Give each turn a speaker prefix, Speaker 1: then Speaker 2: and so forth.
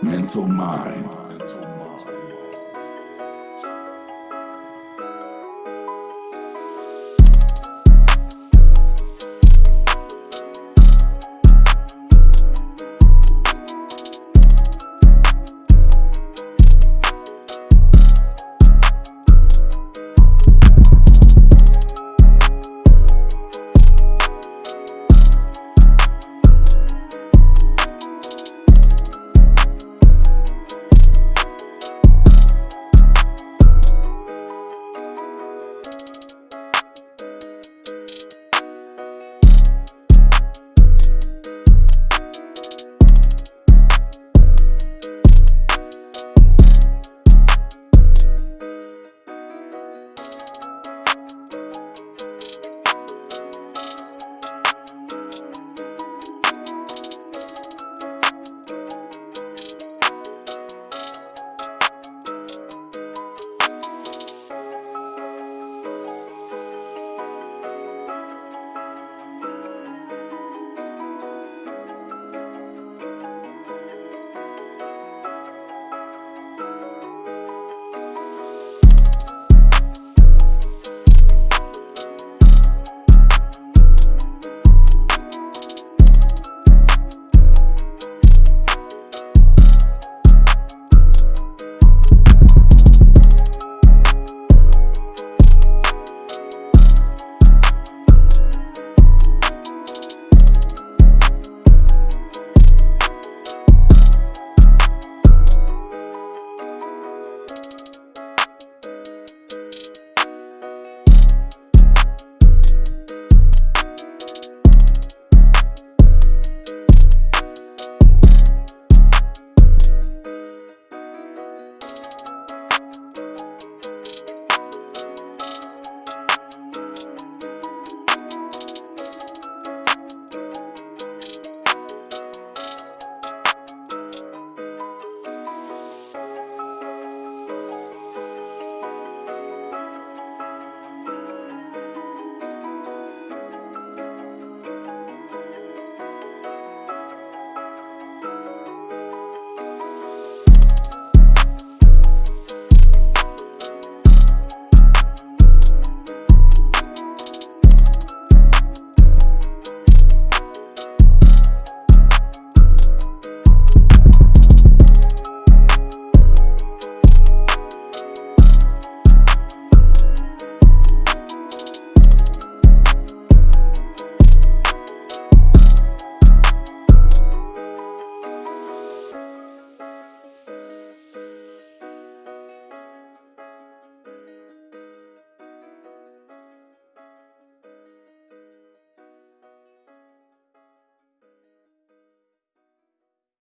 Speaker 1: Mental Mind.